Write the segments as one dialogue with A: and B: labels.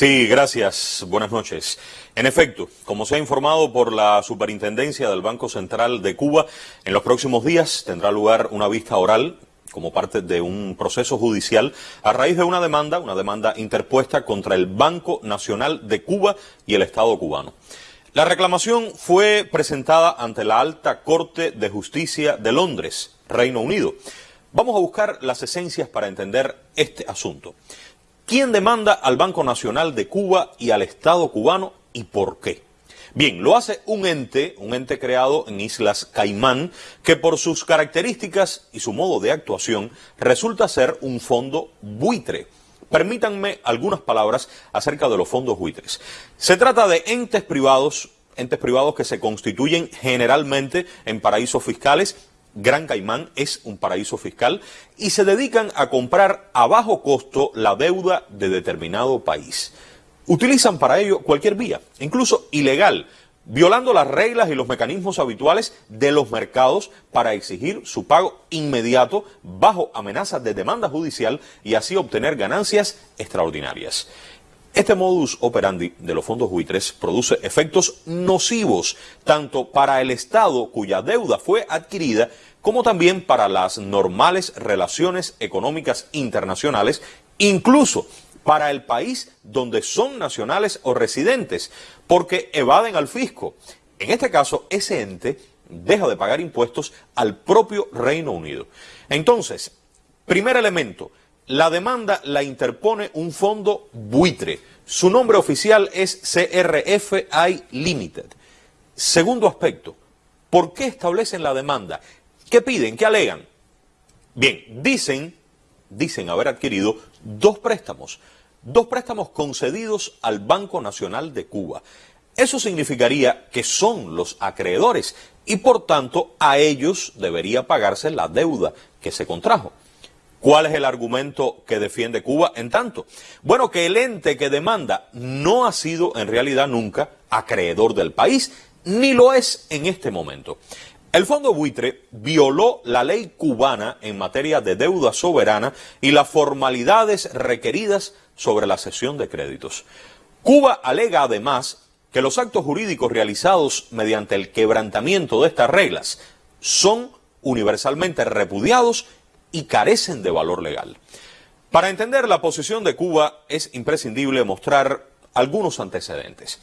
A: Sí, gracias. Buenas noches. En efecto, como se ha informado por la Superintendencia del Banco Central de Cuba, en los próximos días tendrá lugar una vista oral como parte de un proceso judicial a raíz de una demanda, una demanda interpuesta contra el Banco Nacional de Cuba y el Estado cubano. La reclamación fue presentada ante la Alta Corte de Justicia de Londres, Reino Unido. Vamos a buscar las esencias para entender este asunto. ¿Quién demanda al Banco Nacional de Cuba y al Estado cubano y por qué? Bien, lo hace un ente, un ente creado en Islas Caimán, que por sus características y su modo de actuación resulta ser un fondo buitre. Permítanme algunas palabras acerca de los fondos buitres. Se trata de entes privados, entes privados que se constituyen generalmente en paraísos fiscales Gran Caimán es un paraíso fiscal y se dedican a comprar a bajo costo la deuda de determinado país. Utilizan para ello cualquier vía, incluso ilegal, violando las reglas y los mecanismos habituales de los mercados para exigir su pago inmediato bajo amenaza de demanda judicial y así obtener ganancias extraordinarias. Este modus operandi de los fondos buitres produce efectos nocivos tanto para el Estado cuya deuda fue adquirida como también para las normales relaciones económicas internacionales, incluso para el país donde son nacionales o residentes, porque evaden al fisco. En este caso, ese ente deja de pagar impuestos al propio Reino Unido. Entonces, primer elemento, la demanda la interpone un fondo buitre. Su nombre oficial es CRFI Limited. Segundo aspecto, ¿por qué establecen la demanda? ¿Qué piden? ¿Qué alegan? Bien, dicen, dicen haber adquirido dos préstamos dos préstamos concedidos al Banco Nacional de Cuba. Eso significaría que son los acreedores y por tanto a ellos debería pagarse la deuda que se contrajo. ¿Cuál es el argumento que defiende Cuba en tanto? Bueno, que el ente que demanda no ha sido en realidad nunca acreedor del país, ni lo es en este momento. El Fondo Buitre violó la ley cubana en materia de deuda soberana y las formalidades requeridas sobre la cesión de créditos. Cuba alega además que los actos jurídicos realizados mediante el quebrantamiento de estas reglas son universalmente repudiados y carecen de valor legal. Para entender la posición de Cuba es imprescindible mostrar algunos antecedentes.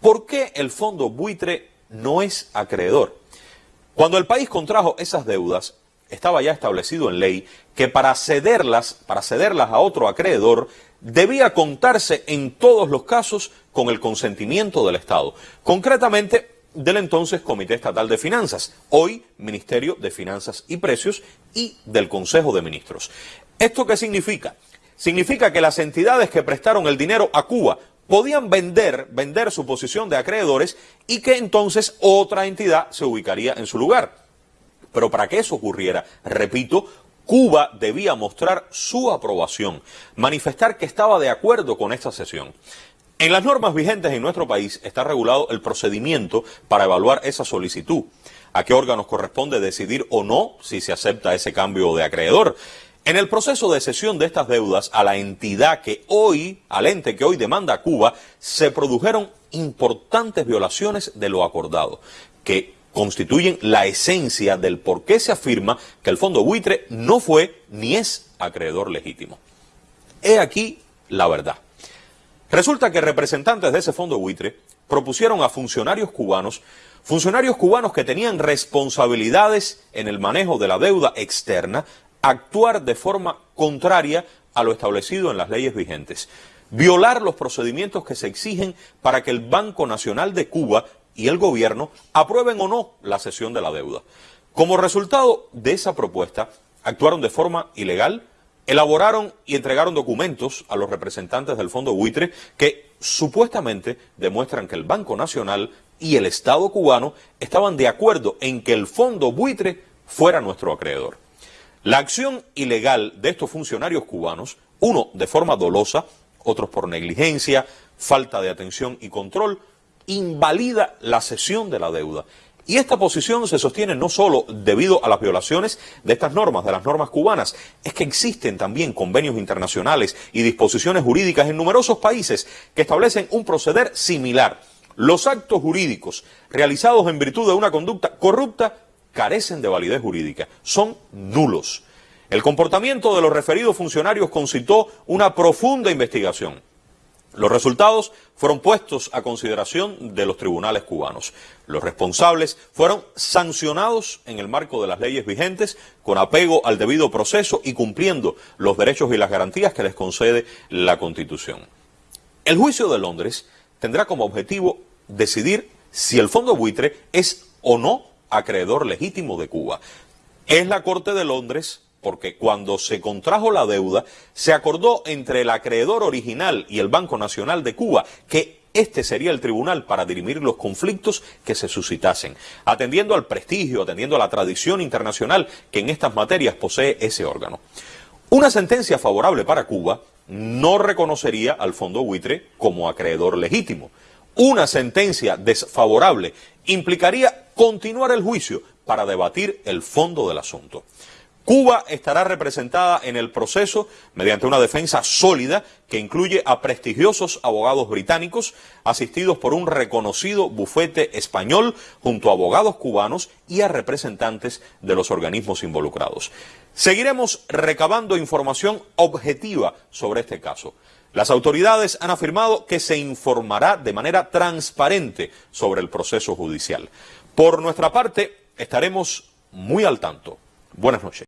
A: ¿Por qué el fondo buitre no es acreedor? Cuando el país contrajo esas deudas, estaba ya establecido en ley que para cederlas, para cederlas a otro acreedor, debía contarse en todos los casos con el consentimiento del Estado, concretamente del entonces Comité Estatal de Finanzas, hoy Ministerio de Finanzas y Precios y del Consejo de Ministros. ¿Esto qué significa? Significa que las entidades que prestaron el dinero a Cuba podían vender, vender su posición de acreedores y que entonces otra entidad se ubicaría en su lugar. Pero para que eso ocurriera, repito, Cuba debía mostrar su aprobación, manifestar que estaba de acuerdo con esta sesión. En las normas vigentes en nuestro país está regulado el procedimiento para evaluar esa solicitud. A qué órganos corresponde decidir o no si se acepta ese cambio de acreedor. En el proceso de cesión de estas deudas a la entidad que hoy, al ente que hoy demanda a Cuba, se produjeron importantes violaciones de lo acordado, que constituyen la esencia del por qué se afirma que el fondo buitre no fue ni es acreedor legítimo. He aquí la verdad. Resulta que representantes de ese fondo buitre propusieron a funcionarios cubanos, funcionarios cubanos que tenían responsabilidades en el manejo de la deuda externa, actuar de forma contraria a lo establecido en las leyes vigentes, violar los procedimientos que se exigen para que el Banco Nacional de Cuba y el gobierno aprueben o no la cesión de la deuda. Como resultado de esa propuesta, actuaron de forma ilegal, elaboraron y entregaron documentos a los representantes del Fondo Buitre que supuestamente demuestran que el Banco Nacional y el Estado cubano estaban de acuerdo en que el Fondo Buitre fuera nuestro acreedor. La acción ilegal de estos funcionarios cubanos, uno de forma dolosa, otros por negligencia, falta de atención y control, invalida la cesión de la deuda Y esta posición se sostiene no solo debido a las violaciones de estas normas, de las normas cubanas, es que existen también convenios internacionales y disposiciones jurídicas en numerosos países que establecen un proceder similar. Los actos jurídicos realizados en virtud de una conducta corrupta carecen de validez jurídica, son nulos. El comportamiento de los referidos funcionarios concitó una profunda investigación. Los resultados fueron puestos a consideración de los tribunales cubanos. Los responsables fueron sancionados en el marco de las leyes vigentes con apego al debido proceso y cumpliendo los derechos y las garantías que les concede la Constitución. El juicio de Londres tendrá como objetivo decidir si el fondo buitre es o no acreedor legítimo de Cuba. Es la Corte de Londres porque cuando se contrajo la deuda, se acordó entre el acreedor original y el Banco Nacional de Cuba que este sería el tribunal para dirimir los conflictos que se suscitasen, atendiendo al prestigio, atendiendo a la tradición internacional que en estas materias posee ese órgano. Una sentencia favorable para Cuba no reconocería al fondo buitre como acreedor legítimo. Una sentencia desfavorable implicaría continuar el juicio para debatir el fondo del asunto. Cuba estará representada en el proceso mediante una defensa sólida que incluye a prestigiosos abogados británicos asistidos por un reconocido bufete español junto a abogados cubanos y a representantes de los organismos involucrados. Seguiremos recabando información objetiva sobre este caso. Las autoridades han afirmado que se informará de manera transparente sobre el proceso judicial. Por nuestra parte, estaremos muy al tanto. Buenas noches.